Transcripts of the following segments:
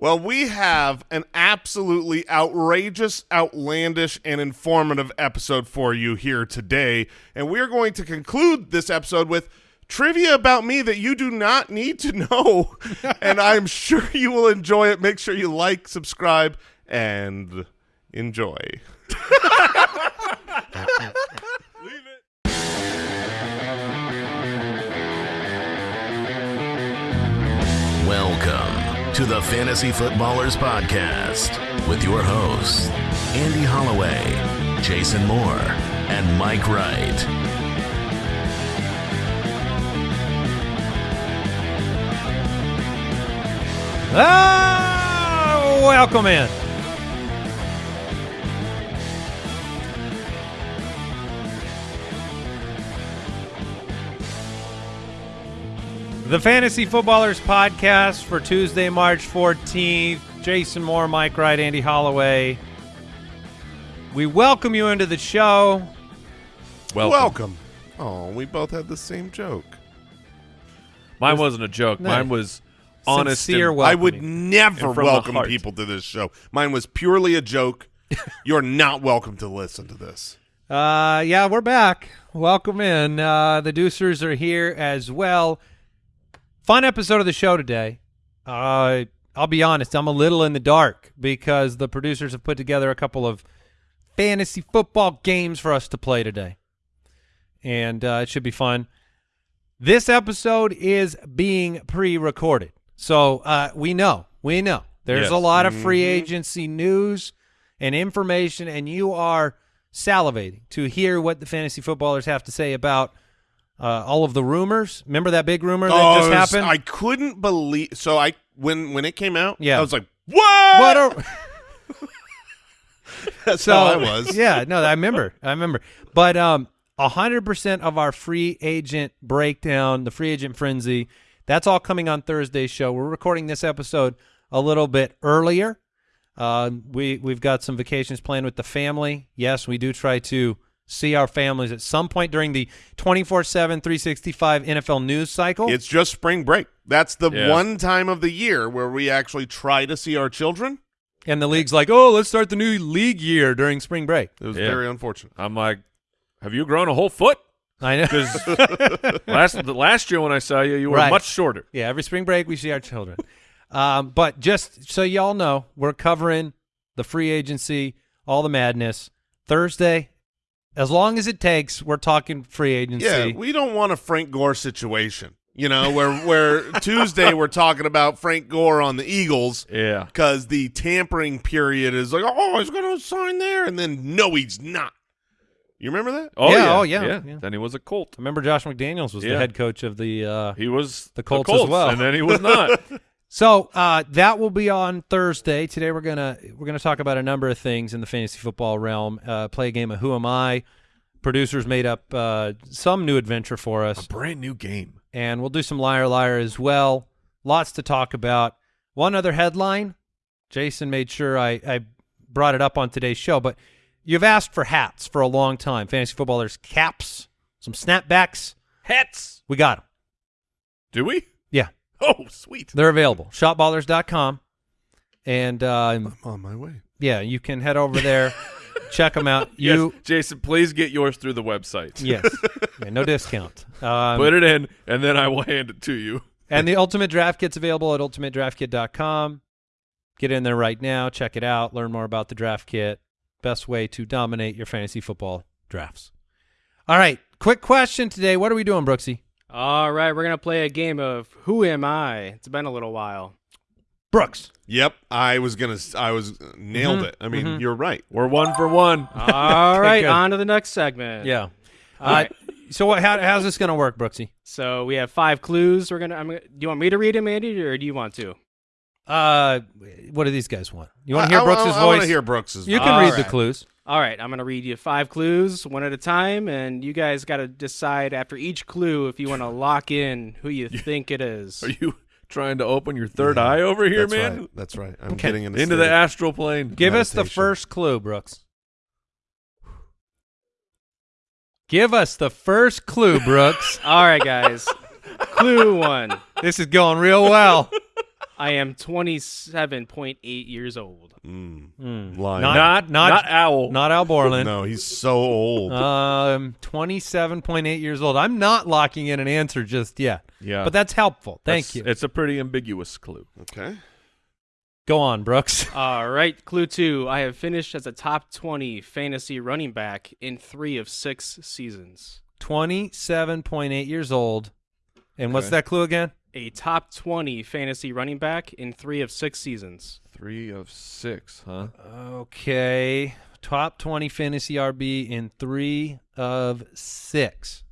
Well, we have an absolutely outrageous, outlandish, and informative episode for you here today. And we're going to conclude this episode with trivia about me that you do not need to know. and I'm sure you will enjoy it. Make sure you like, subscribe, and enjoy. to the Fantasy Footballers Podcast with your hosts, Andy Holloway, Jason Moore, and Mike Wright. Ah, welcome in. The Fantasy Footballers Podcast for Tuesday, March 14th. Jason Moore, Mike Wright, Andy Holloway. We welcome you into the show. Welcome. Oh, we both had the same joke. Mine wasn't a joke. No. Mine was honest. Sincere and- I would never And from the welcome people to this show. Mine was purely a joke. You're not welcome to listen to this. Uh, yeah, we're back. Welcome in. Uh, the Deucers are here as well. Fun episode of the show today. Uh, I'll be honest, I'm a little in the dark because the producers have put together a couple of fantasy football games for us to play today, and uh, it should be fun. This episode is being pre-recorded, so uh, we know, we know there's Yes. a lot of free agency news and information, and you are salivating to hear what the fantasy footballers have to say about uh, all of the rumors. Remember that big rumor that Oh, just happened? I couldn't believe. So I when when it came out, Yeah. I was like, "What?" what are, That's so how I was. Yeah, no, I remember. I remember. But um, hundred percent of our free agent breakdown, the free agent frenzy, that's all coming on Thursday's show. We're recording this episode a little bit earlier. Uh, we we've got some vacations planned with the family. Yes, we do try to see our families at some point during the 24/7 365 NFL news cycle. It's just spring break. That's the Yeah. one time of the year where we actually try to see our children. and the league's like, "Oh, let's start the new league year during spring break." It was Yeah. very unfortunate. I'm like, have you grown a whole foot? I know. Because last last year when I saw you, you were Right. much shorter. Yeah, every spring break we see our children. um, but just so y'all know, we're covering the free agency, all the madness. Thursday, as long as it takes, we're talking free agency. Yeah, we don't want a Frank Gore situation. You know, where where Tuesday we're talking about Frank Gore on the Eagles Yeah. because the tampering period is like, oh, he's going to sign there, and then no, he's not. You remember that? Oh Yeah, yeah. oh, yeah, yeah. Then he was a Colt. Remember Josh McDaniels was the head coach of the uh, He was The Colts as well. and then he was not. So uh, that will be on Thursday. Today we're gonna we're gonna talk about a number of things in the fantasy football realm. Uh, play a game of Who Am I? Producers made up uh, some new adventure for us. Brand new game. and we'll do some liar liar as well. Lots to talk about. One other headline, Jason made sure I, I brought it up on today's show, but you've asked for hats for a long time. Fantasy footballers caps, some snapbacks. Hats. We got them. Do we? Yeah, Oh, sweet. they're available. Shopballers.com. And uh, I'm on my way. yeah, you can head over there, check them out. You yes. Jason, please get yours through the website. yes, Yeah, no discount. Um, Put it in, and then I will hand it to you. And the Ultimate Draft Kit's available at ultimatedraftkit.com. Get in there right now, check it out, learn more about the draft kit. Best way to dominate your fantasy football drafts. All right, quick question today. What are we doing, Brooksy? All right, we're gonna play a game of Who Am I? It's been a little while. Brooks. Yep, I was gonna. I was nailed Mhm, it. I mean, mhm. you're right. We're one for one. All right, good. on to the next segment. Yeah. All Uh, right. So what, how, how's this going to work, Brooksy? So we have five clues. We're gonna. I'm gonna. Do you want me to read them, Andy, or do you want to? Uh, what do these guys want? You want to hear Brooks's I, I, voice? want to hear Brooks's. you voice. can All read the clues. All right, I'm gonna read you five clues, one at a time, and you guys got to decide after each clue if you want to lock in who you think it is. Are you trying to open your third eye over here, That's man? Right. That's right. I'm Okay. getting into, Into the astral plane. Give us the Meditation. first clue, Brooks. Give us the first clue, Brooks. All right, guys. Clue one. this is going real well. I am 27.8 years old. Mm. Lying. Not- Not not- not owl. Not Al Borland. no, he's so old. Um, 27.8 years old. I'm not locking in an answer just yet. Yeah. But that's helpful. Thank That's- you. It's a pretty ambiguous clue. okay. Go on, Brooks. All right, clue two. I have finished as a top 20 fantasy running back in three of six seasons. 27.8 years old. And what's that clue again? A top 20 fantasy running back in three of six seasons. Three of six, huh? Okay. Top 20 fantasy RB in three of six.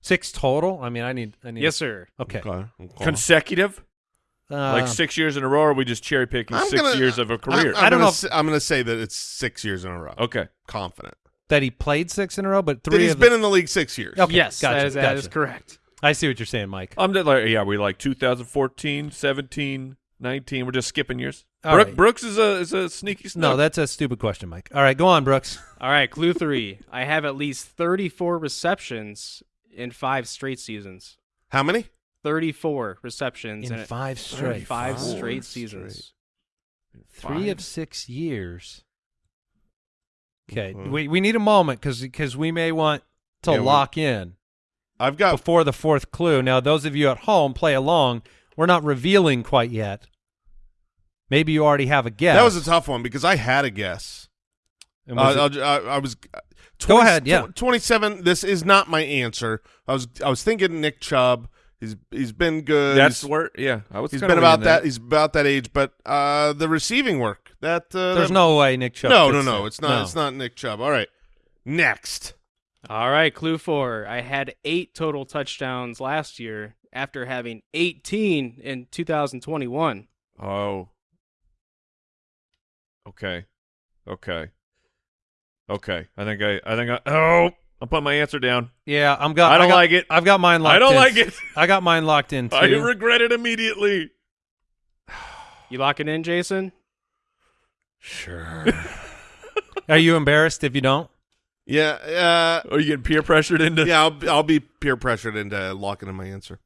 Six total? I mean, I need. I need Yes, sir. Okay. Okay. okay. Consecutive? Uh, like six years in a row, or are we just cherry picking I'm 6 gonna- years of a career? I'm, I'm I don't gonna know s- I'm going to say that it's six years in a row. okay. Confident. that he played six in a row, but That three he's of been the, in the league six years. Okay, yes, gotcha, that, is, that gotcha. is correct. I see what you're saying, Mike. I'm just like, yeah, we like 2014, 17, 19. We're just skipping years. All Brook, right. Brooks is a is a sneaky snook. No, that's a stupid question, Mike. All right, go on, Brooks. All right, clue three. I have at least 34 receptions in five straight seasons. How many? 34 receptions In in, five straight. five Four straight straight. seasons. Three of six years. Okay, Mhm. we we need a moment because because we may want to Yeah, we- lock in I've got before the fourth clue. Now, those of you at home play along. We're not revealing quite yet. Maybe you already have a guess. That was a tough one because I had a guess. And Uh, it- I'll I, I was. uh, Go ahead, yeah. Twenty-seven. This is not my answer. I was. I was thinking Nick Chubb. He's. He's been good. That's he's, where, yeah. I was he's kinda been about leaning that. He's about that age. But uh, the receiving work. That. Uh, There's that- no way Nick Chubb. No, no, no. It's not. No. It's not Nick Chubb. All right. Next. All right, clue four. I had eight total touchdowns last year after having 18 in 2021. Oh. Okay. Okay. Okay. I think I. I think I. Oh, I'm putting my answer down. Yeah, I'm got. I don't got- like it. I've got mine locked. I don't in. like it. I got mine locked in too. I regret it immediately. You lock it in, Jason? Sure. Are you embarrassed if you don't? Yeah. Are you getting peer pressured Uh, into? yeah. I'll. I'll be peer pressured into locking in my answer.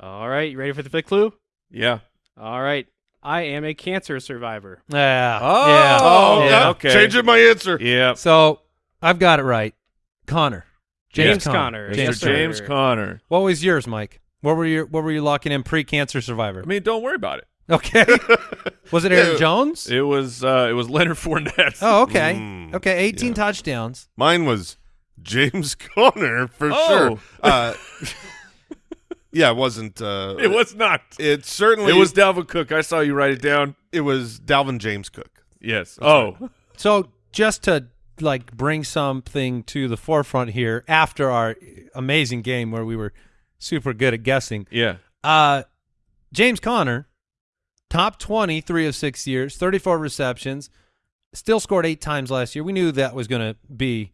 All right, you ready for the fifth clue? Yeah. All right. I am a cancer survivor. Yeah. Oh. yeah. Oh, yeah. yeah. okay. Changing my answer. Yeah. So I've got it right. Conner. James Connor. Conner. James, Yes, sir. James Conner. What was yours, Mike? What were you What were you locking in pre-cancer survivor? I mean, don't worry about it. Okay. was it Aaron. Jones? It was uh it was Leonard Fournette. Oh, okay. Mm, okay. 18 yeah. touchdowns. Mine was James Conner for Oh. sure. Uh, yeah, it wasn't. Uh, It was not. It certainly. It was Dalvin Cook. I saw you write it down. It was Dalvin James Cook. Yes. oh. So just to like bring something to the forefront here after our amazing game where we were super good at guessing. Yeah. Uh, James Conner, top 20, three of six years, 34 receptions, still scored eight times last year. We knew that was going to be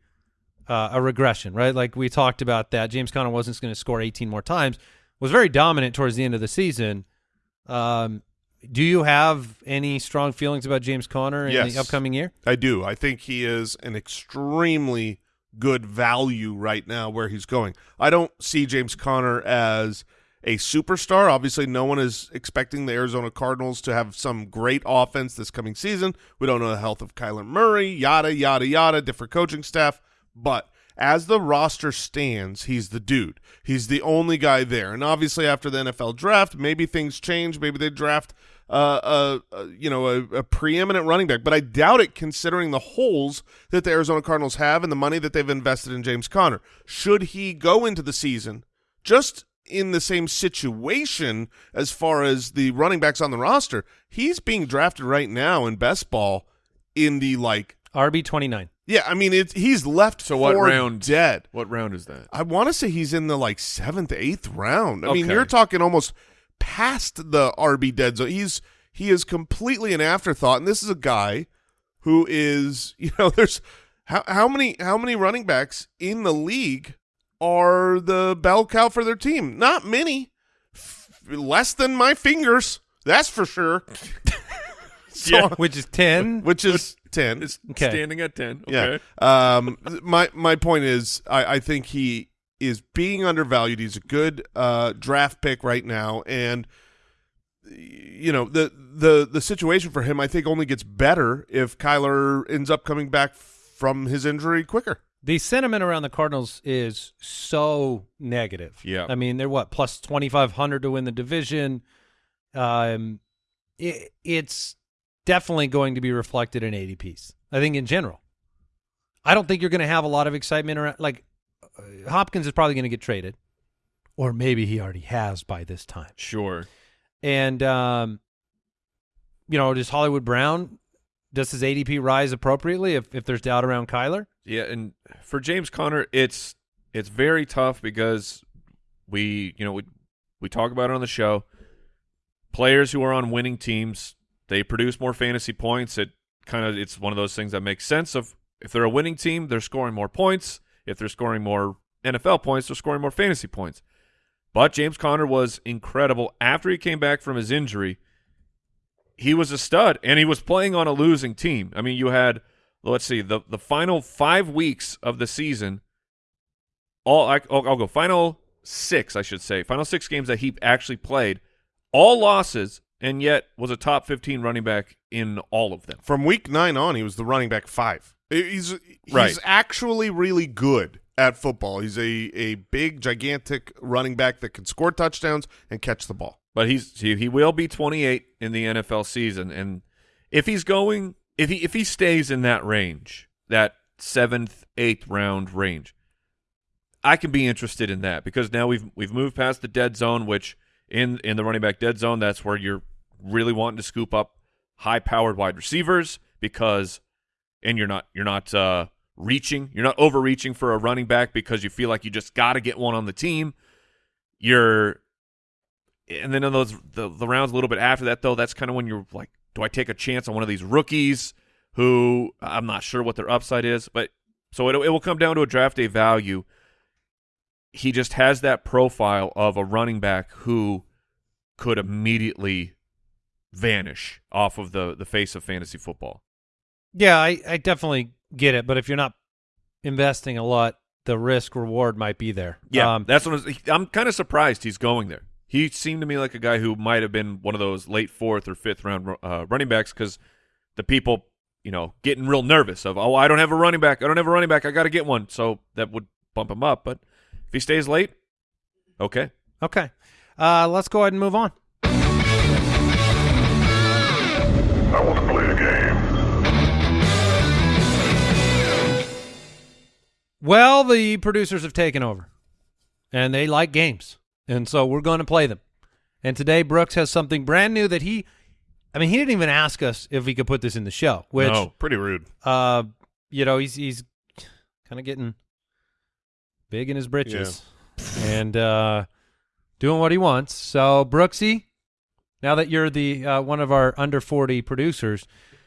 uh, a regression, right? Like we talked about that. James Conner wasn't going to score 18 more times, was very dominant towards the end of the season. Um, do you have any strong feelings about James Conner in Yes. the upcoming year? I do. I think he is an extremely good value right now where he's going. I don't see James Conner as a superstar. Obviously, no one is expecting the Arizona Cardinals to have some great offense this coming season. We don't know the health of Kyler Murray, yada, yada, yada, different coaching staff. But as the roster stands, he's the dude. He's the only guy there. And obviously, after the NFL draft, maybe things change. Maybe they draft uh, a, a you know a, a preeminent running back, but I doubt it considering the holes that the Arizona Cardinals have and the money that they've invested in James Conner. Should he go into the season just in the same situation as far as the running backs on the roster, he's being drafted right now in best ball in the like RB 29. yeah, I mean it's he's left So what round? dead. What round is that? I want to say he's in the like seventh, eighth round. I mean, you're talking almost past the RB dead zone. He's he is completely an afterthought, and this is a guy who is you know there's how how many how many running backs in the league are the bell cow for their team? Not many, F- less than my fingers. That's for sure. So- Yeah. Which is 10. which is ten. It's Okay. standing at 10. Okay. Yeah. Um, my my point is, I, I think he is being undervalued. He's a good uh, draft pick right now, and you know the the the situation for him I think only gets better if Kyler ends up coming back from his injury quicker. The sentiment around the Cardinals is so negative. Yeah. I mean, they're what plus twenty five hundred to win the division. Um, it, it's definitely going to be reflected in ADPs. I think in general, I don't think you're going to have a lot of excitement around. Like uh, Hopkins is probably going to get traded, or maybe he already has by this time. Sure. And um, you know, does Hollywood Brown does his ADP rise appropriately if if there's doubt around Kyler? Yeah, and for James Conner, it's it's very tough because we, you know, we we talk about it on the show. Players who are on winning teams, they produce more fantasy points. It kind of it's one of those things that makes sense of if they're a winning team, they're scoring more points. If they're scoring more NFL points, they're scoring more fantasy points. But James Conner was incredible after he came back from his injury. He was a stud, and he was playing on a losing team. I mean, you had let's see the the final five weeks of the season. All I, I'll, I'll go final six, I should say, final six games that he actually played, all losses, and yet was a top fifteen running back in all of them. From week nine on, he was the running back five. He's he's Right. actually really good at football. He's a a big, gigantic running back that can score touchdowns and catch the ball. But he's he, he will be 28 in the NFL season, and if he's going, if he if he stays in that range, that seventh, eighth round range, I can be interested in that because now we've we've moved past the dead zone, which in in the running back dead zone, that's where you're really wanting to scoop up high powered wide receivers because, and you're not you're not uh, reaching, you're not overreaching for a running back because you feel like you just got to get one on the team. You're and then in those the, the rounds a little bit after that though that's kind of when you're like do i take a chance on one of these rookies who i'm not sure what their upside is but so it, it will come down to a draft day value. He just has that profile of a running back who could immediately vanish off of the the face of fantasy football. Yeah, I, I definitely get it, but if you're not investing a lot, the risk reward might be there. yeah Um, that's what I was- i'm kind of surprised he's going there he seemed to me like a guy who might have been one of those late fourth or fifth round uh, running backs because the people, you know, getting real nervous of, oh, I don't have a running back. I don't have a running back. I got to get one. So that would bump him up. But if he stays late, okay. okay. Uh, let's go ahead and move on. I want to play a game. Well, the producers have taken over, and they like games, and so we're going to play them. And today, Brooks has something brand new that he, I mean, he didn't even ask us if we could put this in the show, which, no, pretty rude. uh, you know, he's he's kind of getting big in his britches and uh, doing what he wants. So, Brooksy, now that you're the uh, one of our under forty producers,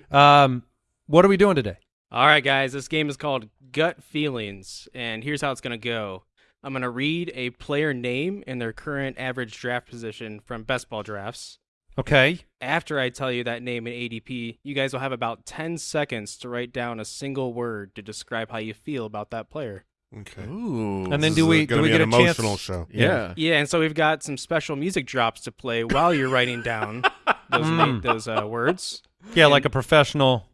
um, what are we doing today? All right, guys, this game is called Gut Feelings, and here's how it's going to go. I'm going to read a player name and their current average draft position from best ball drafts. Okay. After I tell you that name in ADP, you guys will have about 10 seconds to write down a single word to describe how you feel about that player. Okay. Ooh. And then do we do we get an a chance? emotional show? yeah. Yeah, and so we've got some special music drops to play while you're writing down those Mm. those uh, words. Yeah, like a professional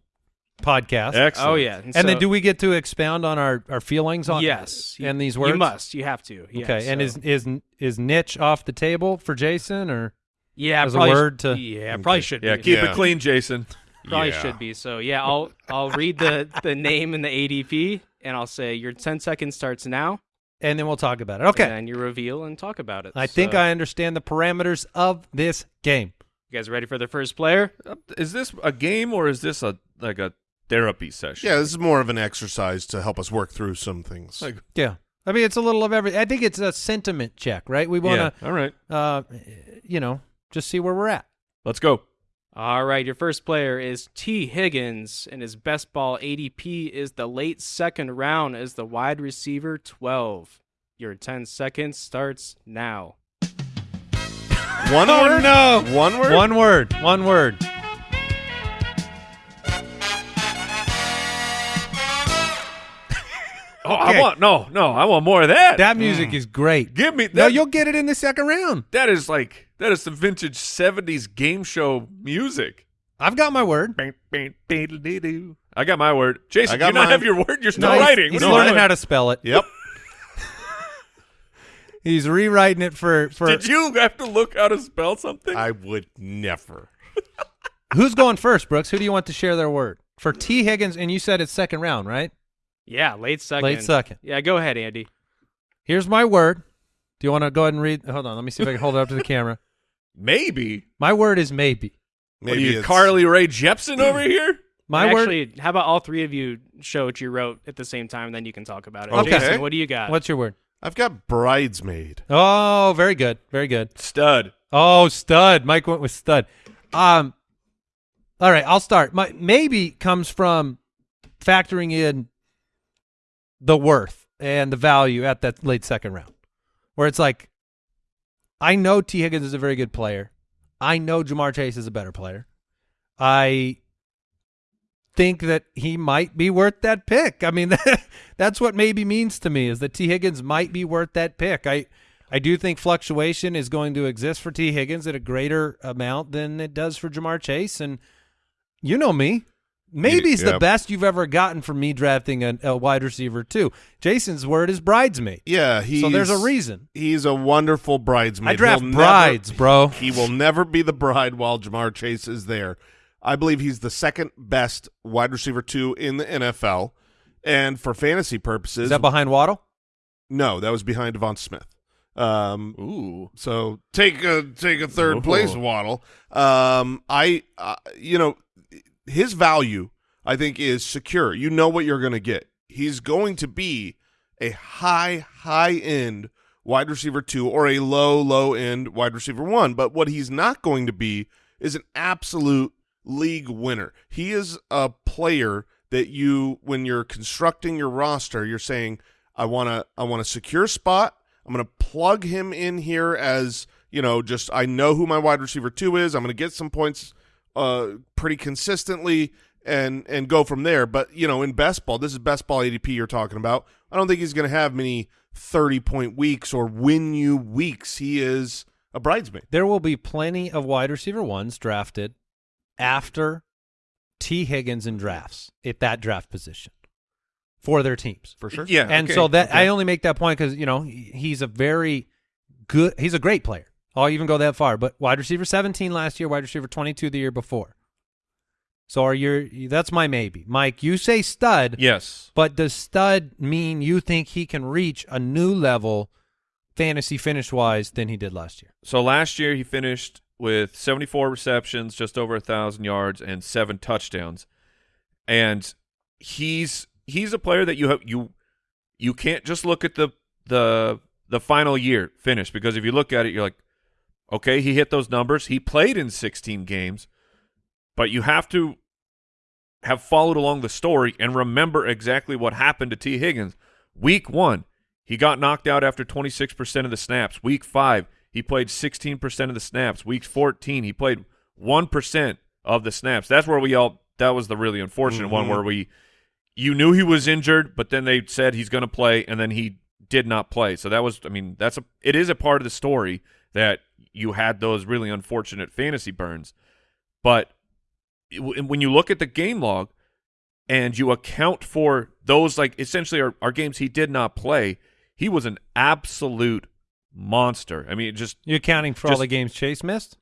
podcast. Excellent. Oh yeah, and then so- do we get to expound on our, our feelings on yes and these words? You must. You have to. Yeah, Okay. and is is is niche off the table for Jason or yeah as a probably sh- word to- yeah probably should Yeah. be. Keep Yeah. it clean, Jason. Probably Yeah. should be. So yeah, I'll I'll read the the name and the ADP, and I'll say your 10 seconds starts now. and then we'll talk about it. Okay. And then you reveal and talk about it. I think I understand the parameters of this game. You guys ready for the first player? Is this a game or is this a like a therapy session? Yeah, this is more of an exercise to help us work through some things. Like, Yeah. I mean, it's a little of everything. I think it's a sentiment check, right? We want yeah. All right. uh, you know, just see where we're at. Let's go. All right, your first player is Tee Higgins, and his best ball ADP is the late second round as the wide receiver 12. Your 10 seconds starts now. One Oh, word? no. One word? One word. One word. Oh, Okay. I want no, no. I want more of that. That music mm. is great. Give me that. No, you'll get it in the second round. that is like That is some vintage '70s game show music. I've got my word. I got my word. Jason, I got do you not have your word? You're still No, writing. He's What are learning how to spell it. Yep. He's rewriting it for for Did you have to look how to spell something? I would never. who's going first, Brooks? Who do you want to share their word for Tee Higgins? And you said it's second round, right? Yeah, late second. Late second. Yeah, go ahead, Andy. Here's my word. Do you want to go ahead and read? Hold on, let me see if I can hold it up to the camera. Maybe. My word is maybe. What are Maybe you, Carly Rae Jepsen over here? My word. Actually, how about all three of you show what you wrote at the same time, then you can talk about it. Okay. Jason, what do you got? What's your word? I've got bridesmaid. Oh, very good, very good. Stud. Oh, stud. Mike went with stud. Um, all right, I'll start. My maybe comes from factoring in the worth and the value at that late second round, where it's like, I know Tee Higgins is a very good player. I know Ja'Marr Chase is a better player. I think that he might be worth that pick. I mean, that's what maybe means to me is that Tee Higgins might be worth that pick. I I do think fluctuation is going to exist for Tee Higgins at a greater amount than it does for Ja'Marr Chase and you know me. Maybe he's the best you've ever gotten from me drafting a, a wide receiver too. Jason's word is bridesmaid. Yeah, so there's a reason. He's a wonderful bridesmaid. I draft He'll brides, never, bro. He will never be the bride while Ja'Marr Chase is there. I believe he's the second best wide receiver two in the NFL. And for fantasy purposes, Is that behind Waddle? no, that was behind Devon Smith. Um, Ooh. so take a take a third Ooh. place, Waddle. Um, I, uh, you know, his value I think is secure. You know what you're going to get. He's going to be a high high end wide receiver two or a low low end wide receiver one. But what he's not going to be is an absolute league winner. He is a player that you when you're constructing your roster, you're saying I want to I want a secure spot. I'm going to plug him in here as, you know, just I know who my wide receiver 2 is. I'm going to get some points uh pretty consistently and and go from there. But, you know, in best ball, this is best ball ADP you're talking about. I don't think he's going to have many 30 point weeks or win you weeks. He is a bridesmaid. There will be plenty of wide receiver ones drafted after Tee Higgins in drafts at that draft position for their teams. For sure. Yeah. and okay, so that okay. I only make that point because you know he's a very good. He's a great player. I'll even go that far. But wide receiver seventeen last year, wide receiver twenty two the year before. So are you? That's my maybe, Mike. You say stud, Yes. but does stud mean you think he can reach a new level, fantasy finish wise, than he did last year? So last year he finished with 74 receptions, just over a thousand yards, and seven touchdowns. And he's he's a player that you have you you can't just look at the the the final year finish because if you look at it, you're like, okay, he hit those numbers. He played in 16 games, but you have to have followed along the story and remember exactly what happened to Tee Higgins. Week one, he got knocked out after 26% of the snaps. Week five, he played 16% of the snaps. Week 14, he played 1% of the snaps. That's where we all, that was the really unfortunate one Mhm. where we, you knew he was injured, but then they said he's going to play, and then he did not play. So that was, I mean, that's a, it is a part of the story that you had those really unfortunate fantasy burns. But when you look at the game log and you account for those, like essentially are, are games he did not play, he was an absolute monster. I mean, just you're accounting for all the games Chase missed?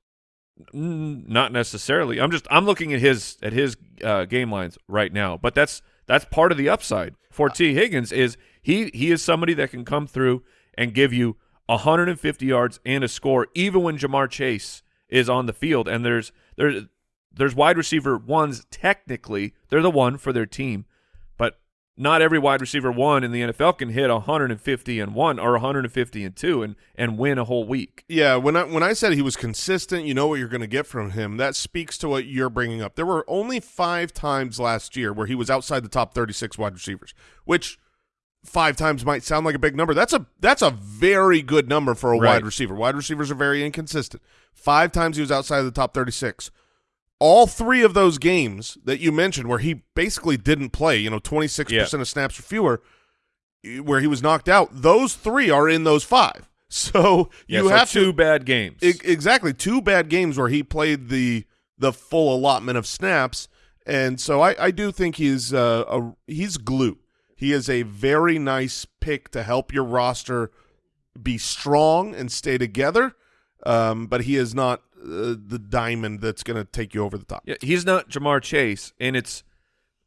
Not necessarily. I'm just I'm looking at his at his uh, game lines right now, but that's that's part of the upside for Tee Higgins is he he is somebody that can come through and give you 150 yards and a score even when Ja'Marr Chase is on the field and there's there's there's wide receiver ones technically they're the one for their team, but not every wide receiver one in the NFL can hit 150 and one or 150 and two and and win a whole week. Yeah, when I when I said he was consistent, you know what you're going to get from him. That speaks to what you're bringing up. There were only five times last year where he was outside the top 36 wide receivers, which five times might sound like a big number. That's a that's a very good number for a Right. wide receiver. Wide receivers are very inconsistent. Five times he was outside of the top 36. All three of those games that you mentioned, where he basically didn't play, you know, 26 percent of snaps or fewer, where he was knocked out, those three are in those five. So Yeah, you so have two to bad games. E- exactly two bad games where he played the the full allotment of snaps, and so I, I do think he's uh, a he's glue. He is a very nice pick to help your roster be strong and stay together. Um, but he is not uh, the diamond that's going to take you over the top. Yeah, he's not Ja'Marr Chase, and it's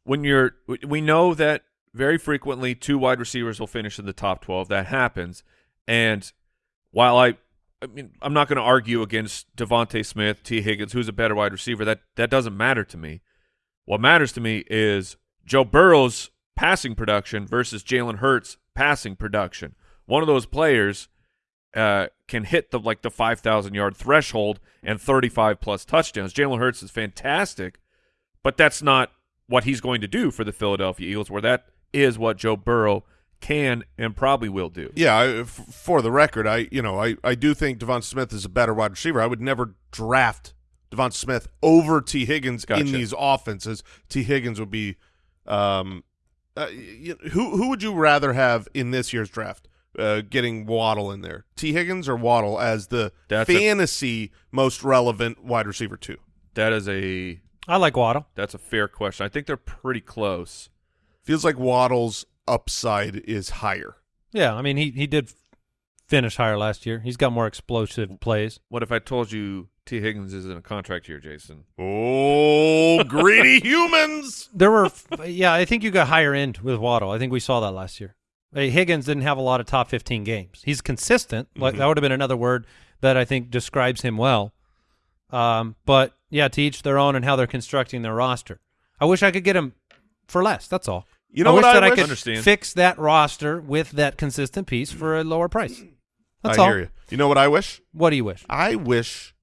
when you're. We know that very frequently two wide receivers will finish in the top twelve. That happens, and while I, I mean, I'm not going to argue against DeVonta Smith, Tee Higgins, who's a better wide receiver. That that doesn't matter to me. What matters to me is Joe Burrow's passing production versus Jalen Hurts' passing production. One of those players uh, can hit the like the five thousand yard threshold and thirty five plus touchdowns. Jalen Hurts is fantastic, but that's not what he's going to do for the Philadelphia Eagles. Where that is what Joe Burrow can and probably will do. Yeah, I, f- for the record, I you know I, I do think Devon Smith is a better wide receiver. I would never draft Devon Smith over Tee Higgins Gotcha. in these offenses. Tee Higgins would be, um, uh, y- who who would you rather have in this year's draft? Uh, getting Waddle in there, Tee Higgins or Waddle as the That's a- fantasy most relevant wide receiver two. That is a I like Waddle. that's a fair question. I think they're pretty close. Feels like Waddle's upside is higher. Yeah, I mean he he did finish higher last year. He's got more explosive plays. What if I told you T Higgins is in a contract here, Jason? Oh, greedy humans! There were, yeah, I think you got higher end with Waddle. I think we saw that last year. Uh, Higgins didn't have a lot of top 15 games. He's consistent. Like that would have been another word that I think describes him well. Um, but yeah, to each their own and how they're constructing their roster. I wish I could get him for less. That's all. You know I wish what that I I wish? could Understand. fix that roster with that consistent piece for a lower price. That's I all. hear you. You know what I wish? What do you wish? I wish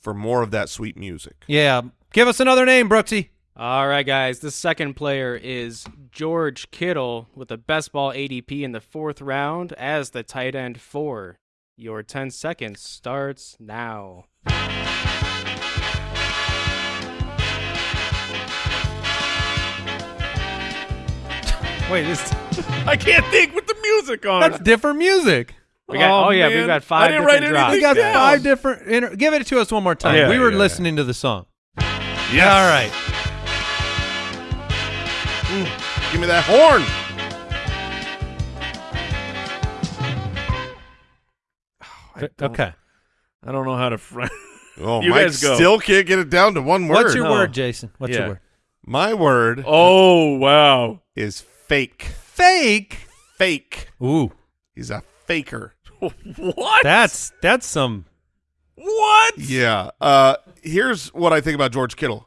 for more of that sweet music. Yeah, give us another name, Brooksy. All right, guys. The second player is George Kittle with the best ball ADP in the fourth round as the tight end four. Your 10 seconds starts now. Wait, this I can't think with the music on. that's different music. We got, oh, oh yeah, man. we've got I five didn't different write drops. We got down. five different. Inter- give it to us one more time. Yeah, we were yeah, listening to the song. Yes. All right. Mm. Give me that horn. Oh, okay. I don't know how to. Fr- Oh, You Mike guys go. still can't get it down to one word. What's your No. word, Jason? What's Yeah. your word? My word oh wow! is fake. Fake. Fake. Ooh, He's a faker. what? that's that's some. what? Yeah. Uh, here's what I think about George Kittle.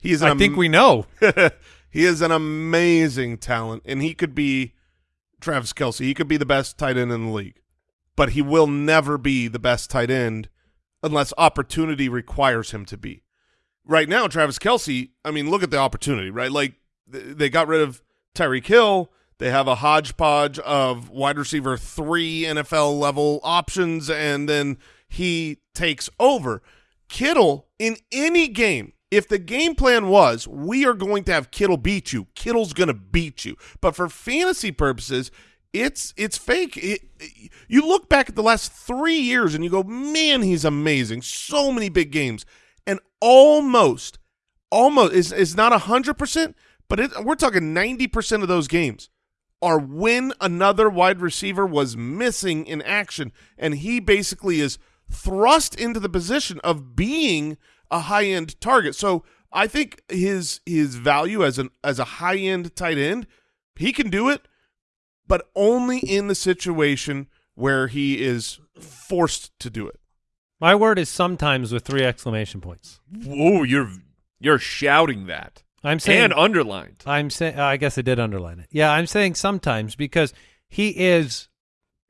He is. An I think we know. he is an amazing talent, and he could be Travis Kelce. He could be the best tight end in the league, but he will never be the best tight end unless opportunity requires him to be. Right now, Travis Kelce. I mean, look at the opportunity. Right, like th- they got rid of Tyreek Hill. They have a hodgepodge of wide receiver three NFL level options, and then he takes over. Kittle in any game, if the game plan was we are going to have Kittle beat you, Kittle's going to beat you. But for fantasy purposes, it's it's fake. It, you look back at the last three years and you go, man, he's amazing. So many big games, and almost, almost is is not a hundred percent, but it, we're talking ninety percent of those games are when another wide receiver was missing in action, and he basically is thrust into the position of being a high end target. So I think his his value as an as a high end tight end, he can do it, but only in the situation where he is forced to do it. My word is sometimes with three exclamation points. Whoa! You're you're shouting that I'm saying. and underlined. I'm saying. I guess I did underline it. Yeah, I'm saying sometimes because he is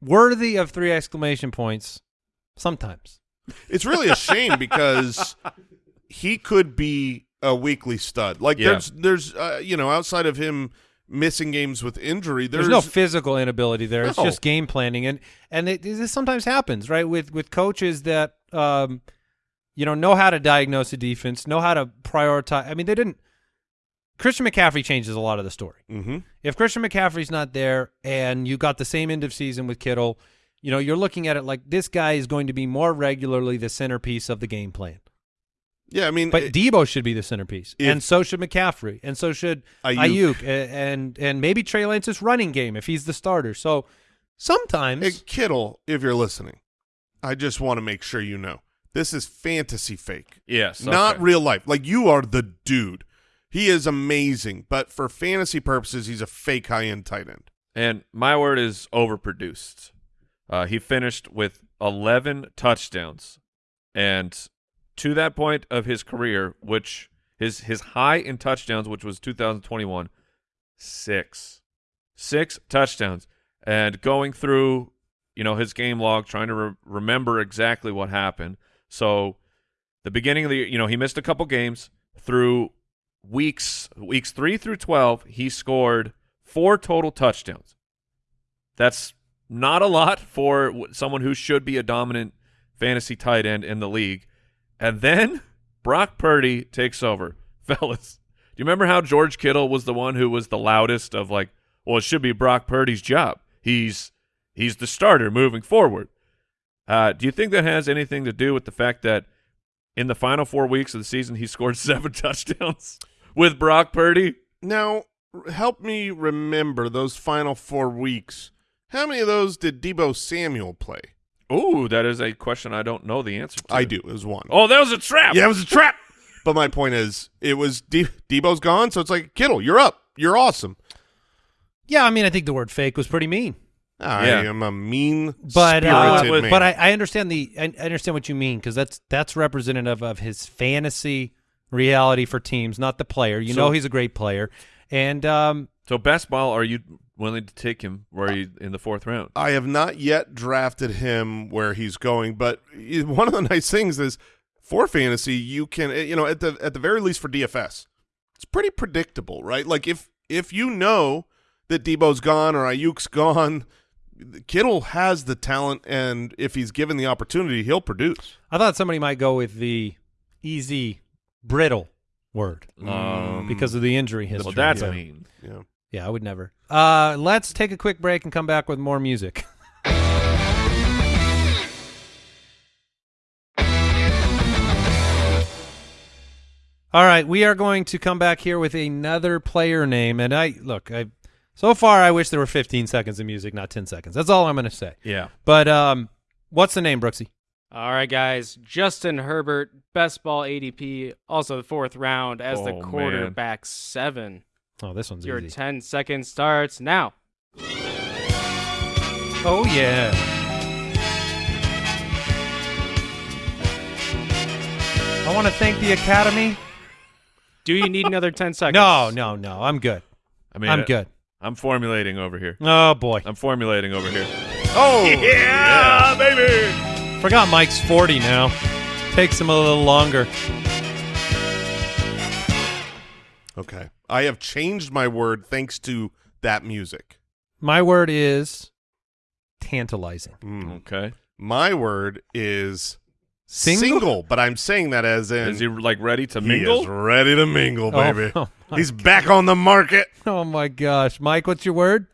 worthy of three exclamation points. Sometimes. It's really a shame because he could be a weekly stud. Like Yeah. there's there's uh, you know outside of him missing games with injury, There's, there's, no physical inability there. It's just game planning, and and it, this sometimes happens, right? With with coaches that um, you know, know how to diagnose a defense, know how to prioritize. I mean, they didn't. Christian McCaffrey changes a lot of the story. hmm If Christian McCaffrey's not there, and you got the same end of season with Kittle, You know, you're looking at it like this guy is going to be more regularly the centerpiece of the game plan. Yeah, I mean, But it- Deebo should be the centerpiece, If- and so should McCaffrey, and so should Aiyuk. Aiyuk, a- and and maybe Trey Lance's running game if he's the starter. So sometimes Hey, Kittle, if you're listening, I just want to make sure you know this is fantasy fake, Yes, not okay. real life. Like you are the dude. He is amazing, but for fantasy purposes, he's a fake high end tight end. And my word is overproduced. Uh, he finished with 11 touchdowns, and to that point of his career, which his his high in touchdowns, which was 2021, six, six touchdowns, and going through, you know, his game log, trying to re- remember exactly what happened. So, the beginning of the, you know, he missed a couple games through weeks weeks three through 12 he scored four total touchdowns. That's not a lot for someone who should be a dominant fantasy tight end in the league. And then brock purdy takes over. Fellas do you remember how george kittle was the one who was the loudest of like well it should be brock purdy's job. He's he's the starter moving forward. Uh, do you think that has anything to do with the fact that in the final four weeks of the season, he scored seven touchdowns with Brock Purdy. Now, help me remember those final four weeks. How many of those did Deebo Samuel play? Ooh, that is a question I don't know the answer to. I do. It was one. Oh, that was a trap. Yeah, it was a trap. But my point is, it was De- Deebo's gone, so it's like Kittle, you're up. You're awesome. yeah, I mean, I think the word fake was pretty mean. I Yeah. am a mean, but uh, man. but I, I understand the I I understand what you mean because that's that's representative of his fantasy reality for teams, not the player. You So- know he's a great player, and um, So best ball, are you willing to take him where you in the fourth round? I have not yet drafted him where he's going, but one of the nice things is for fantasy, you can you know at the at the very least for DFS, it's pretty predictable, right? Like if if you know that Deebo's gone or Aiyuk's gone, Kittle has the talent, and if he's given the opportunity, he'll produce. I thought somebody might go with the easy brittle word Um, because of the injury history. well, that's So, mean. Yeah. yeah, I would never. Uh, let's take a quick break and come back with more music. All right, we are going to come back here with another player name, and I look. I so far I wish there were 15 seconds of music, not 10 seconds. That's all I'm going to say. Yeah. But um, what's the name, Brooksy? All right, guys. Justin Herbert, best ball ADP, also the fourth round as the Oh, man. quarterback seven. Oh, this one's Your easy. 10 seconds starts now. Oh yeah. I want to thank the Academy. Do you need another 10 seconds? No, no, no. I'm good. I mean, I'm I- good. I'm formulating over here. Oh boy. I'm formulating over here. Oh Yeah, baby. Forgot Mike's 40 now. Takes him a little longer. Okay, I have changed my word thanks to that music. My word is tantalizing. Mm. Okay. My word is Single? single, but I'm saying that as in Is he like ready to mingle? he mingle? is ready to mingle, Oh, baby. oh my He's back on the market. Oh my gosh. Mike, what's your word?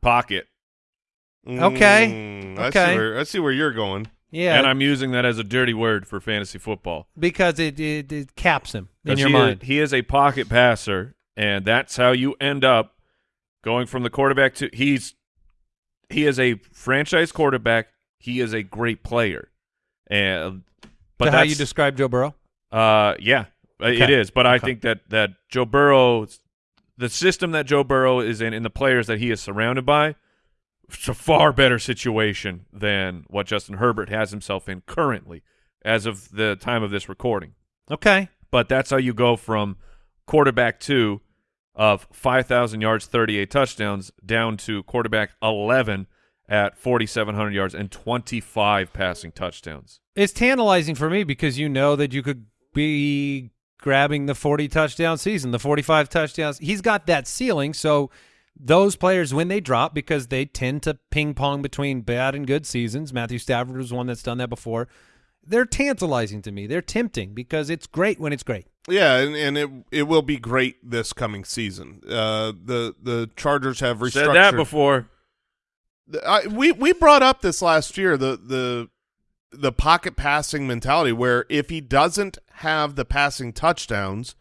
Pocket. Okay. Mm, I Okay. see where, I see where you're going. Yeah. And I'm using that as a dirty word for fantasy football. because it, it, it caps him in your he mind. Is, he is a pocket passer, and that's how you end up going from the quarterback to he's he is a franchise quarterback. He is a great player, and but how you describe Joe Burrow? uh yeah uh, it Okay. is. But I think that that Joe Burrow, the system that Joe Burrow is in, and the players that he is surrounded by, it's a far better situation than what Justin Herbert has himself in currently, as of the time of this recording Okay. but that's how you go from quarterback two of 5,000 yards, 38 touchdowns, down to quarterback 11 at 4,700 yards and 25 passing touchdowns. It's tantalizing for me because you know that you could be grabbing the 40 touchdown season, the 45 touchdowns. He's got that ceiling. So those players, when they drop, because they tend to ping pong between bad and good seasons, Matthew Stafford was one that's done that before. They're tantalizing to me. They're tempting because it's great when it's great. Yeah, and, and it it will be great this coming season. Uh, the the Chargers have restructured. Said that before. I, we we brought up this last year the the the pocket passing mentality where if he doesn't have the passing touchdowns,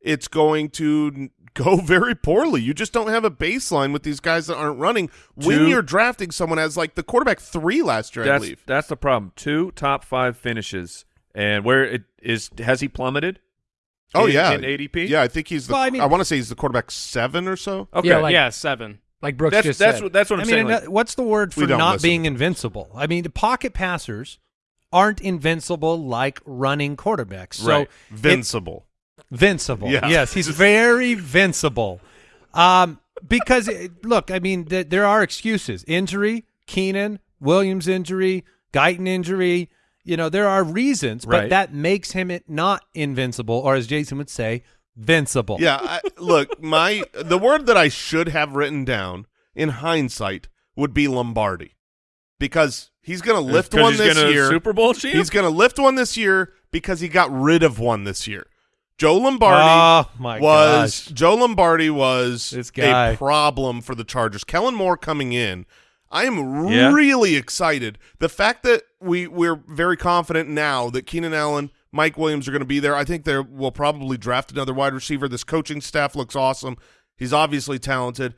it's going to n- go very poorly. You just don't have a baseline with these guys that aren't running when you're drafting someone as like the quarterback three last year, I That's believe. that's the problem. Two top five finishes, and where it is has he plummeted? Oh in- yeah, in ADP. Yeah, I think he's the. Well, I I, want to say he's the quarterback seven or so. Okay. Yeah, like- yeah, seven. Like Brooks That's- just that's said. what- that's what I'm I mean, saying, like- uh, what's the word for don't listen. being invincible? I mean, the pocket passers aren't invincible like running quarterbacks. So Right. Vincible. Vincible. Yeah. Yes, he's very vincible. Um, because it- look, I mean, th- there are excuses: injury, Keenan, Williams injury, Guyton injury. You know, there are reasons, but Right. that makes him it not invincible, or as Jason would say, vincible. Yeah, I, look, my the word that I should have written down in hindsight would be Lombardi, because he's going to lift one he's this year. Super Bowl champ? He's going to lift one this year because he got rid of one this year. Joe Lombardi Oh was gosh. Joe Lombardi was a problem for the Chargers. Kellen Moore coming in. I am Yeah. really excited. The fact that we we're very confident now that Keenan Allen, Mike Williams are going to be there. I think they will probably draft another wide receiver. This coaching staff looks awesome. He's obviously talented.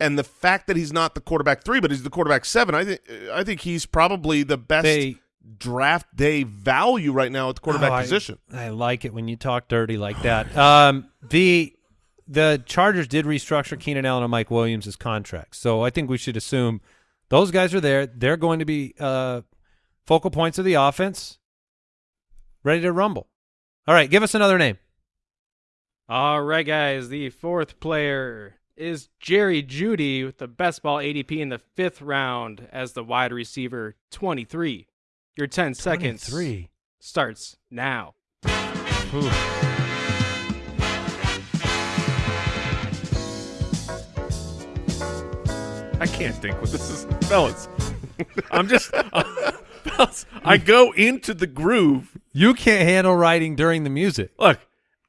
And the fact that he's not the quarterback three, but he's the quarterback seven, I think I think he's probably the best They- draft day value right now at the quarterback Oh, I- position. I like it when you talk dirty like that. Um, the the Chargers did restructure Keenan Allen and Mike Williams' contracts, so I think we should assume those guys are there. They're going to be uh, focal points of the offense, ready to rumble. All right, give us another name. All right, guys. The fourth player is Jerry Jeudy with the best ball ADP in the fifth round as the wide receiver 23. Your 10 seconds Three. starts now. I can't think what this is, fellas. I'm just, uh, fellas. I go into the groove. You can't handle writing during the music. Look,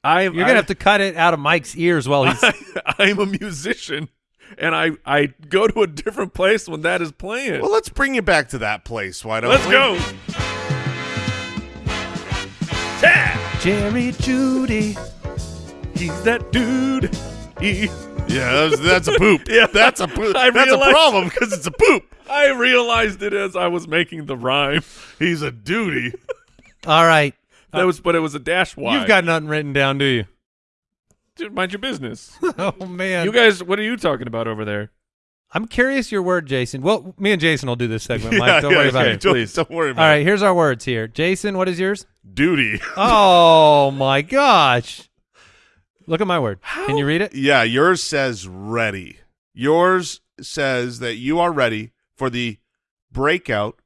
I You're gonna have to cut it out of Mike's ears while he's. I'm a musician, and I I go to a different place when that is playing. Well, let's bring you back to that place. Why don't Let's we? go. Yeah, Jerry Jeudy. he's that dude. He, Yeah, that's, that's a poop. Yeah, that's a poop. I That's a problem because it's a poop. I realized it as I was making the rhyme. He's a duty. All right, That was, but it was a dash Y. you've got nothing written down, do you? Dude, mind your business. oh man, you guys, what are you talking about over there? I'm curious your word, Jason. Well, me and Jason will do this segment, Mike. Don't worry about okay. it. Please. don't worry about All right, here's our words here. Jason, what is yours? Duty. Oh my gosh. Look at my word. Can you read it? Yeah, yours says ready. Yours says that you are ready for the breakout.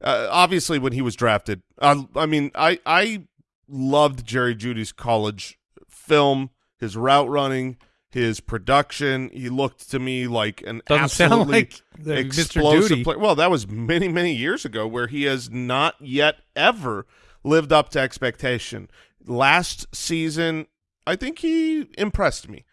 Uh, obviously, when he was drafted, uh, I mean, I I loved Jerry Jeudy's college film, his route running, his production. He looked to me like an Doesn't absolutely like explosive Duty. player. Well, that was many many years ago, where he has not yet ever lived up to expectation. Last season, I think he impressed me.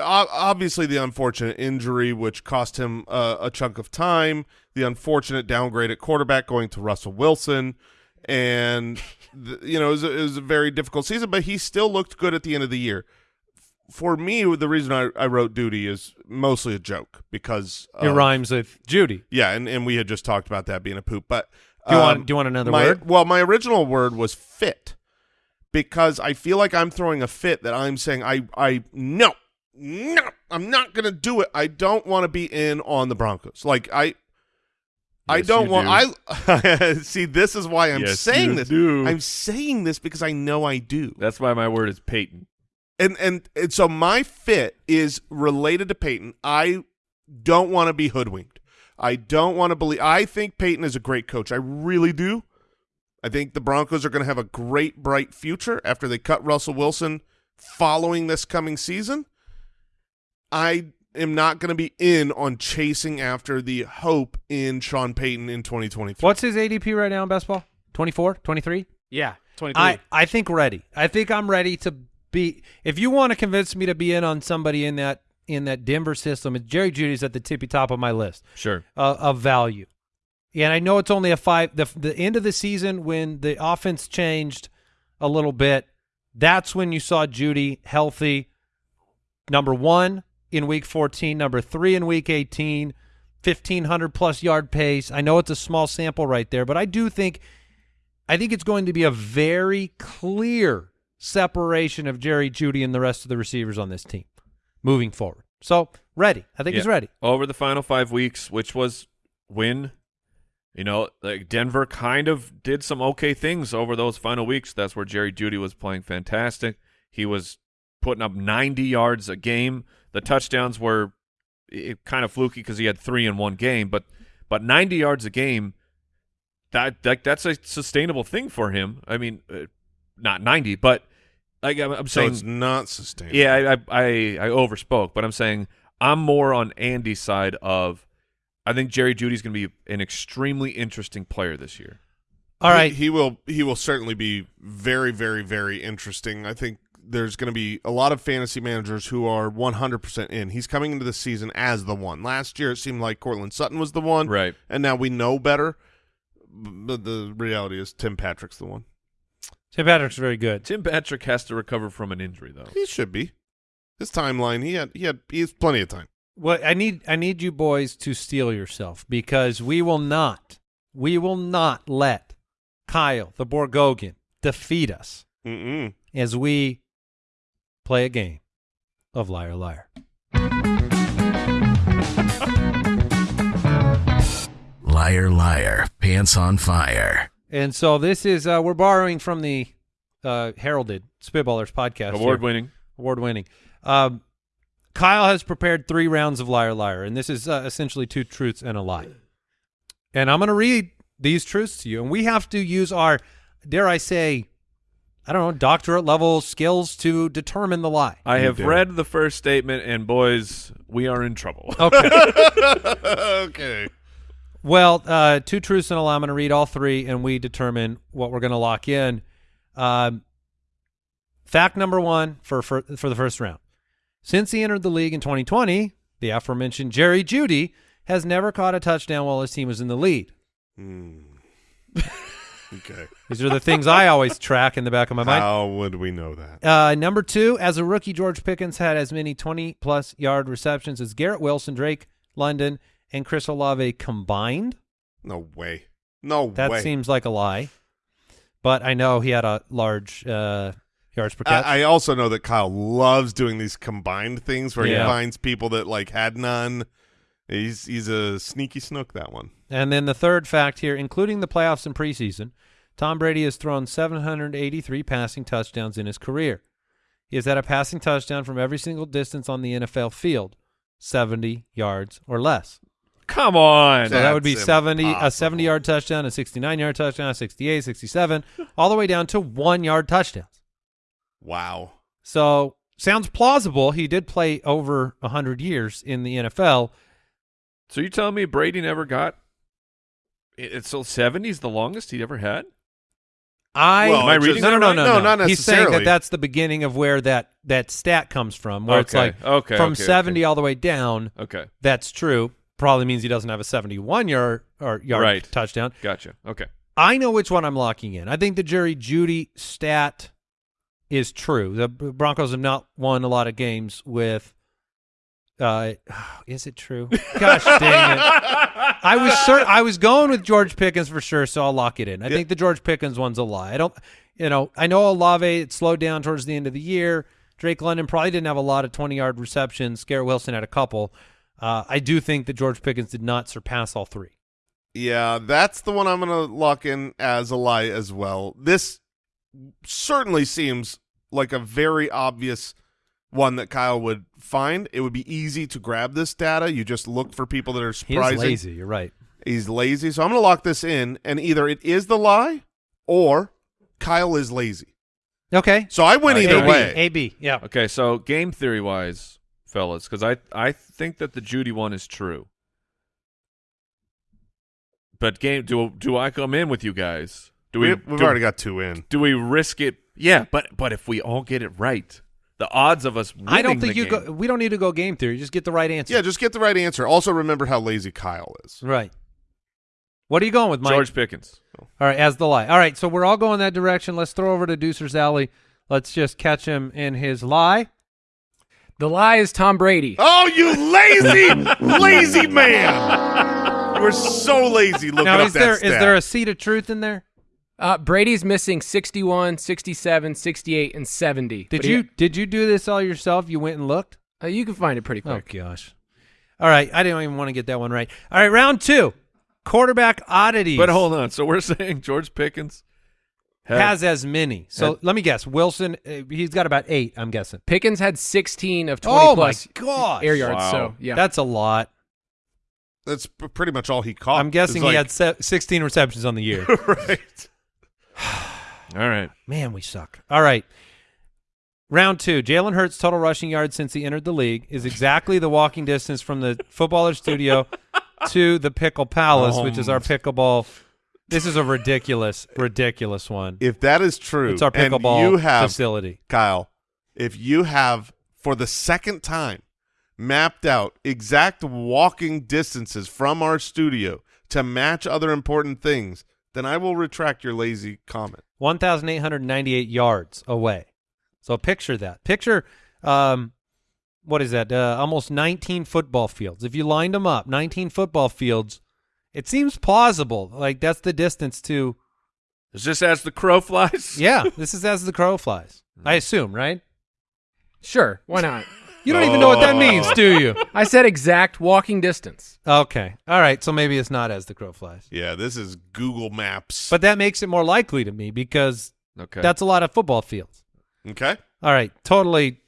Obviously, the unfortunate injury, which cost him uh, a chunk of time, the unfortunate downgrade at quarterback going to Russell Wilson, and the, you know it was, a, it was a very difficult season. But he still looked good at the end of the year. For me, the reason I, I wrote duty is mostly a joke because It of- rhymes with Judy. yeah, and, and we had just talked about that being a poop. But Do you um, want do you want another my, word? Well, my original word was fit because I feel like I'm throwing a fit that I'm saying I I no no I'm not gonna do it. I don't want to be in on the Broncos. Like I. I don't want. I see. This is why I'm Yes, saying this. do. I'm saying this because I know I do. That's why my word is Payton. And and and so my fit is related to Payton. I don't want to be hoodwinked. I don't want to believe. I think Payton is a great coach. I really do. I think the Broncos are going to have a great, bright future after they cut Russell Wilson following this coming season. I am not going to be in on chasing after the hope in Sean Payton in 2023. What's his ADP right now in best ball? 24, 23? Yeah, 23. I, I think ready. I think I'm ready to be. If you want to convince me to be in on somebody in that in that Denver system, Jerry Jeudy's at the tippy top of my list Sure. uh, of value. And I know it's only a five. The the end of the season when the offense changed a little bit, that's when you saw Jeudy healthy. Number one in week 14, number three in week 18, 1500 plus yard pace. I know it's a small sample right there, but I do think, I think it's going to be a very clear separation of Jerry Jeudy and the rest of the receivers on this team moving forward. So ready. I think he's ready. over the final five weeks, which was win. You know, like Denver kind of did some okay things over those final weeks. That's where Jerry Jeudy was playing fantastic. He was putting up 90 yards a game. The touchdowns were eh, kind of fluky because he had three in one game, but but 90 yards a game, that, that that's a sustainable thing for him. I mean, uh, not 90, but like I'm, I'm So saying, it's not sustainable. yeah, I, I I I overspoke, but I'm saying I'm more on Andy's side of I think Jerry Jeudy's going to be an extremely interesting player this year. All right, He- He, will he will certainly be very, very, very interesting. I think there's going to be a lot of fantasy managers who are 100% in. He's coming into the season as the one. Last year it seemed like Courtland Sutton was the one. Right. And now we know better. But the reality is Tim Patrick's the one. Tim Patrick's very good. Tim Patrick has to recover from an injury though. He should be. His timeline, he had he had he has plenty of time. Well, I need I need you boys to steel yourself because we will not we will not let Kyle the Borgogan defeat us Mm-mm. as we play a game of liar liar. Liar, liar, pants on fire. And so this is uh, we're borrowing from the uh, heralded Spitballers podcast. Award here. winning. award winning. Um, Kyle has prepared three rounds of liar liar, and this is uh, essentially two truths and a lie. And I'm going to read these truths to you, and we have to use our, dare I say, I don't know, doctorate level skills to determine the lie. I You have did. read the first statement, and boys, we are in trouble. Okay. okay. well, uh, two truths and a lie. I'm going to read all three, and we determine what we're going to lock in. Um, fact number one for, for for the first round: since he entered the league in 2020, the aforementioned Jerry Jeudy has never caught a touchdown while his team was in the lead. Hmm. okay. These are the things I always track in the back of my mind. How would we know that? Uh, number two, as a rookie, George Pickens had as many 20 plus yard receptions as Garrett Wilson, Drake London, and Chris Olave combined. No way. No That way. That seems like a lie, but I know he had a large uh, yards per catch. I, I also know that Kyle loves doing these combined things where Yeah. he finds people that like had none. He's he's a sneaky snook that one. And then the third fact here, including the playoffs and preseason, Tom Brady has thrown 783 passing touchdowns in his career. He has had a passing touchdown from every single distance on the NFL field, 70 yards or less. Come on. So that would be That's 70 a impossible. 70 yard touchdown, a 69 yard touchdown, a 68, 67, all the way down to 1 yard touchdowns. Wow. So sounds plausible. He did play over 100 years in the NFL. So you telling me Brady never got? It- It's so 70's the longest he'd ever had. I Well, Am I it reading just- no, no, no, no, no, not He's saying that that's the beginning of where that that stat comes from, where it's like okay, from okay, 70 okay. all the way down. Okay, That's true. Probably means he doesn't have a 71 yard or yard Right. touchdown. gotcha. Okay, I know which one I'm locking in. I think the Jerry Jeudy stat is true. The Broncos have not won a lot of games with. Uh, is it true? Gosh dang it! I was cer- I was going with George Pickens for sure, so I'll lock it in. I think the George Pickens one's a lie. I don't, you know, I know Olave it slowed down towards the end of the year. Drake London probably didn't have a lot of 20 yard receptions. Garrett Wilson had a couple. Uh, I do think that George Pickens did not surpass all three. Yeah, that's the one I'm going to lock in as a lie as well. This certainly seems like a very obvious one that Kyle would find. It would be easy to grab this data. You just look for people that are He surprising. is lazy. You're right. He's lazy. So I'm going to lock this in, and either it is the lie or Kyle is lazy. Okay. So I win Uh, either AB, way. AB. Yeah. okay. So game theory wise, fellas, because I I think that the Jeudy one is true. But game do do I come in with you guys? Do we? we, have do, already got two in. Do we risk it? Yeah, but but if we all get it right, the odds of us. I don't think the you game- go. We don't need to go game theory. Just get the right answer. Yeah, just get the right answer. Also, remember how lazy Kyle is. Right. What are you going with, Mike? George Pickens. All right, as the lie. All right, so we're all going that direction. Let's throw over to Deucer's Alley. Let's just catch him in his lie. The lie is Tom Brady. Oh, you lazy, lazy man! You were so lazy looking now, up is that there is stat. there a seed of truth in there? Uh, Brady's missing 61, 67, 68, and 70. Did But he- you did you do this all yourself? You went and looked? uh, you can find it pretty quick. Oh gosh. All right, I didn't even want to get that one right. All right, round two, quarterback oddities. But hold on. So we're saying George Pickens had- has as many. So Had- let me guess. Wilson, uh, he's got about eight. I'm guessing. Pickens had 16 of 20 Oh plus my gosh, air yards. Wow. So yeah, That's a lot. That's pretty much all he caught. I'm guessing It's he like- had se- 16 receptions on the year. right. All right. Man, we suck. All right. Round two. Jalen Hurts' total rushing yards since he entered the league is exactly the walking distance from the footballer studio to the Pickle Palace, which is our pickleball. This is a ridiculous, ridiculous one. If that is true, It's our and pickleball you have facility. Kyle, if you have for the second time mapped out exact walking distances from our studio to match other important things, then I will retract your lazy comment. 1,898 yards away. So picture that. Picture, um, what is that? Uh, almost 19 football fields. If you lined them up, 19 football fields, it seems plausible. Like that's the distance to. Is this as the crow flies? Yeah, this is as the crow flies. I assume, right? sure. Why not? You don't even know what that oh. means, do you? I said exact walking distance. Okay. All right. So maybe it's not as the crow flies. Yeah, this is Google Maps. But that makes it more likely to me because Okay. that's a lot of football fields. okay. All right, totally.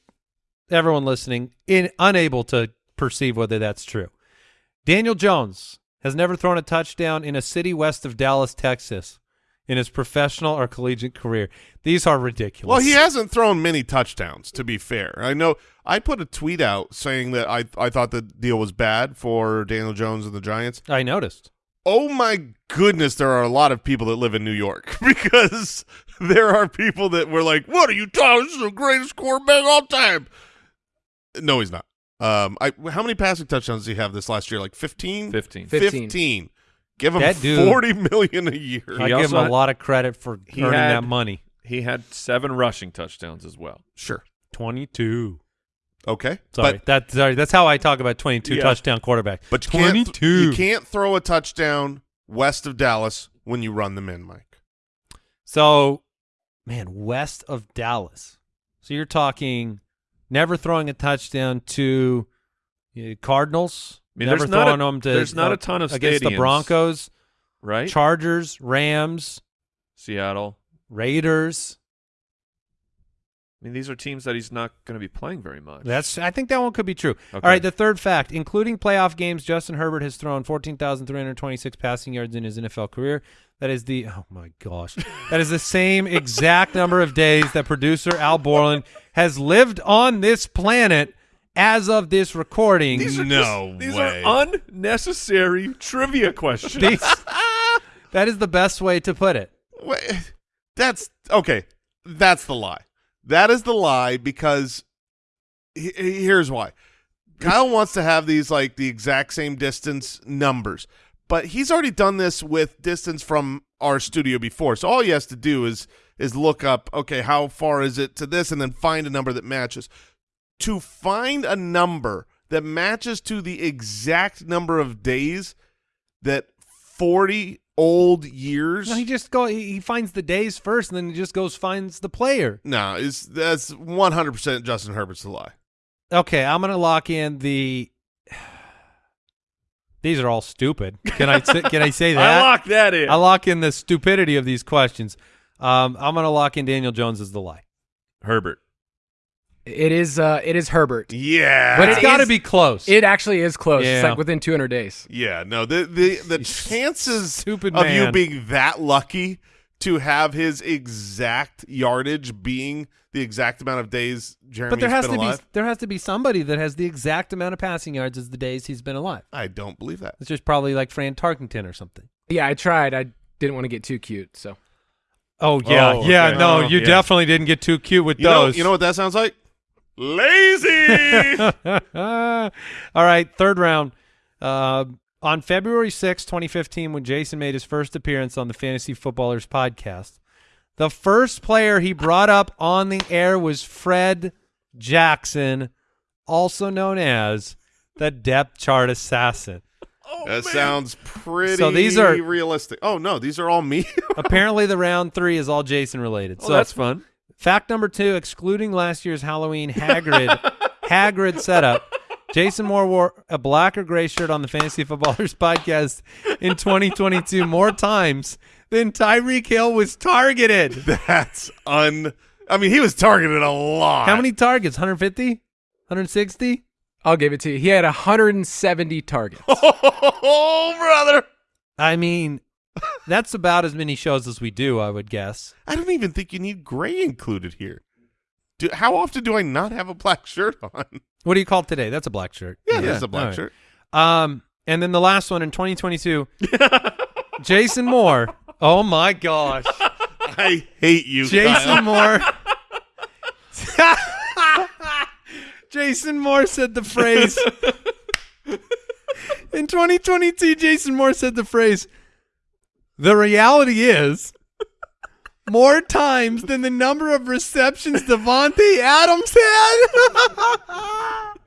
Everyone listening, in unable to perceive whether that's true. Daniel Jones has never thrown a touchdown in a city west of Dallas, Texas, in his professional or collegiate career. These are ridiculous. Well, he hasn't thrown many touchdowns, to be fair. I know I put a tweet out saying that I I thought the deal was bad for Daniel Jones and the Giants. I noticed. Oh my goodness, there are a lot of people that live in New York because there are people that were like, "What are you talking? This is the greatest quarterback of all time." No, he's not. Um, I how many passing touchdowns did he have this last year? Like 15? 15. 15. 15. Give him That dude- 40 million a year. I give also him a lot of credit for he earning had- that money. He had seven rushing touchdowns as well. Sure. Twenty-two. Okay. Sorry, But that's sorry. That's how I talk about twenty-two Yeah. touchdown quarterback. but you can't, th- twenty-two. you can't throw a touchdown west of Dallas when you run them in, Mike. So, man, west of Dallas. So you're talking never throwing a touchdown to uh, Cardinals. I mean, never there's not throwing a- them to there's not uh, a ton of against the. Broncos, Right? Chargers, Rams, Seattle. Raiders. I mean, these are teams that he's not going to be playing very much. That's I think that one could be true. Okay. All right, the third fact, including playoff games, Justin Herbert has thrown 14,326 passing yards in his NFL career. That is the oh my gosh. that is the same exact number of days that producer Al Borland has lived on this planet as of this recording. These are No just- these way. are unnecessary trivia questions. These- that is the best way to put it. Wait, that's okay. That's the lie. That is the lie because he- he- here's why. Kyle wants to have these like the exact same distance numbers, but he's already done this with distance from our studio before. So all he has to do is is look up, okay, how far is it to this, and then find a number that matches. To find a number that matches to the exact number of days that forty old years. No, he just go he he finds the days first and then he just goes finds the player. No, it's that's one hundred percent Justin Herbert's the lie. Okay, I'm gonna lock in the. These are all stupid. Can I say, can I say that? I lock that in. I lock in the stupidity of these questions. Um, I'm gonna lock in Daniel Jones as the lie. Herbert. It is. Uh, it is Herbert. Yeah, But it's it got to be close. It actually is close. Yeah. It's like within 200 days. yeah. No, the the the chances Stupid of you being that lucky to have his exact yardage being the exact amount of days Jeremy's but there has been to alive. be there has to be somebody that has the exact amount of passing yards as the days he's been alive. I don't believe that. It's just probably like Fran Tarkington or something. Yeah, I tried. I didn't want to get too cute. So Oh yeah, Oh, yeah. okay. No, Oh, you yeah. definitely didn't get too cute with You know, those. you know what that sounds like? Lazy. All right, third round. Uh, on February 6, 2015, when Jason made his first appearance on the Fantasy Footballers podcast, the first player he brought up on the air was Fred Jackson, also known as the depth chart assassin. Oh, that sounds pretty So these are- realistic. Oh no, these are all me. Apparently, the round three is all Jason related. Oh, so that's fun. Fact number two, excluding last year's Halloween Hagrid Hagrid setup, Jason Moore wore a black or gray shirt on the Fantasy Footballers podcast in 2022 more times than Tyreek Hill was targeted. That's un. I mean, he was targeted a lot. How many targets? 150? 160? I'll give it to you. He had 170 targets. Oh, brother! I mean, that's about as many shows as we do, I would guess. I don't even think you need gray included here. Do, how often do I not have a black shirt on? What do you call it today? That's a black shirt. Yeah, that's a black All right. shirt. Um, and then the last one in 2022, Jason Moore. Oh my gosh. I hate you, Kyle. Jason Moore. Jason Moore said the phrase. In 2022, Jason Moore said the phrase, the reality is more times than the number of receptions Davante Adams had.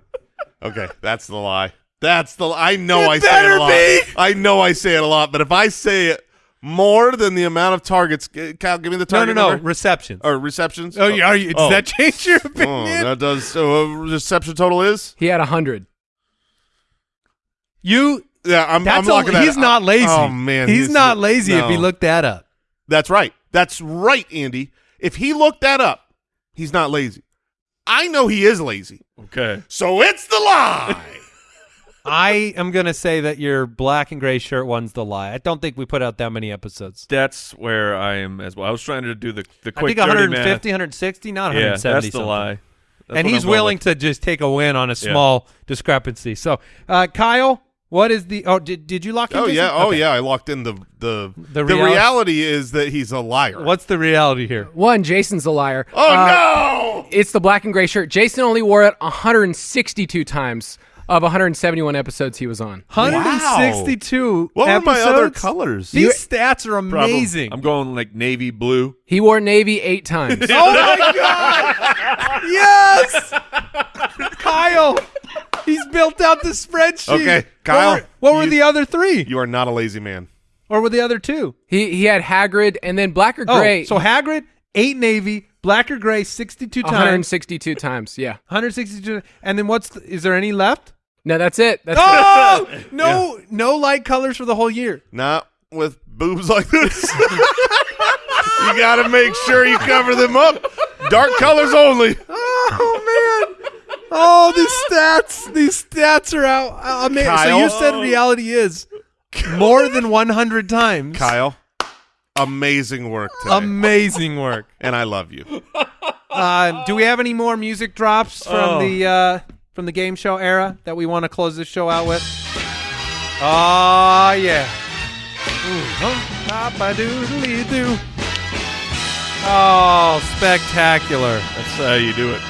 Okay, that's the lie. That's the. I know It I say it a lot. be. I know I say it a lot, but if I say it more than the amount of targets, g- Kyle, give me the no, no, target no. number. Receptions. or receptions. Oh, yeah, are you, does oh. that change your opinion? Oh, opinion? that does. So, uh, reception total is. He had a 100. you Yeah, I'm. That's I'm locking a, that. he's not lazy. Oh man, he's, not lazy if he looked that up. That's right. That's right, Andy. If he looked that up, he's not lazy. I know he is lazy. Okay. So it's the lie. I am gonna say that your black and gray shirt one's the lie. I don't think we put out that many episodes. That's where I am as well. I was trying to do the the I quick think dirty 150, 160, not math. Yeah, 170. that's the something. lie. That's and he's I'm willing with. to just take a win on a small discrepancy. So, uh, Kyle, what is the? Oh, did did you lock in? oh Jason? yeah. Oh Okay. yeah. I locked in the the The the, reali- reality is that he's a liar. What's the reality here? One, Jason's a liar. Oh Uh, no! It's the black and gray shirt. Jason only wore it 162 times of 171 episodes he was on. 162. What were my other colors? These You- stats are Probably- amazing. I'm going like navy blue. He wore navy eight times. Oh my god! yes, Kyle. He's built out the spreadsheet. Okay, What Kyle, were- What were, you- the other three? You are not a lazy man. or were the other two? he he had Hagrid and then black or Oh, gray. so Hagrid, eight navy, black or gray, sixty-two times, 162 times. Yeah. 162. And then what's? The, is there any left? No, that's it. That's Oh no, no light colors for the whole year. Not with boobs like this. you got to make sure you cover them up. Dark colors only. Oh man. Oh, these stats, these stats are out. I mean, so you said reality is more than 100 times. Kyle, amazing work today. Amazing work. and I love you. Uh, do we have any more music drops from Oh. the uh, from the game show era that we want to close this show out with? Oh yeah. Ooh, huh? Papa-doodly-doo. Oh, spectacular. That's how you do it.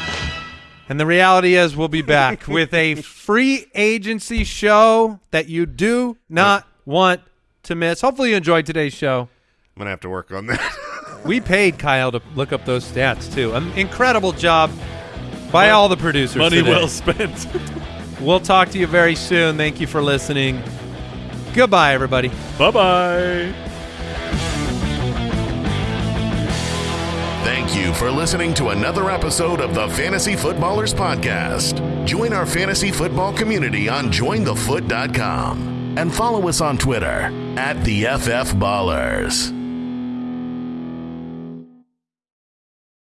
And the reality is, we'll be back with a free agency show that you do not want to miss. Hopefully, you enjoyed today's show. I'm gonna have to work on that. We paid Kyle to look up those stats too. An incredible job by all the producers. Money today. well spent. We'll talk to you very soon. Thank you for listening. Goodbye, everybody. Bye bye Thank you for listening to another episode of the Fantasy Footballers Podcast. Join our fantasy football community on jointhefoot.com and follow us on Twitter at the FF Ballers.